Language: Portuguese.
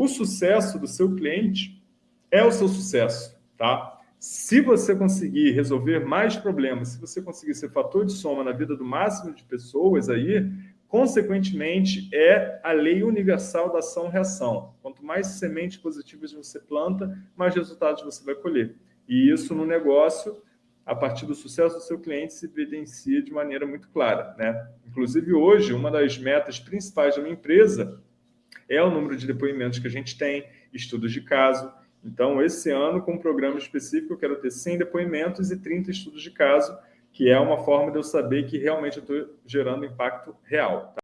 o sucesso do seu cliente é o seu sucesso, tá? Se você conseguir resolver mais problemas, se você conseguir ser fator de soma na vida do máximo de pessoas aí, consequentemente, é a lei universal da ação-reação. Quanto mais sementes positivas você planta, mais resultados você vai colher. E isso no negócio, a partir do sucesso do seu cliente, se evidencia de maneira muito clara. Né? Inclusive, hoje, uma das metas principais da minha empresa é o número de depoimentos que a gente tem, estudos de caso, então, esse ano, com um programa específico, eu quero ter 100 depoimentos e 30 estudos de caso, que é uma forma de eu saber que realmente eu estou gerando impacto real. Tá?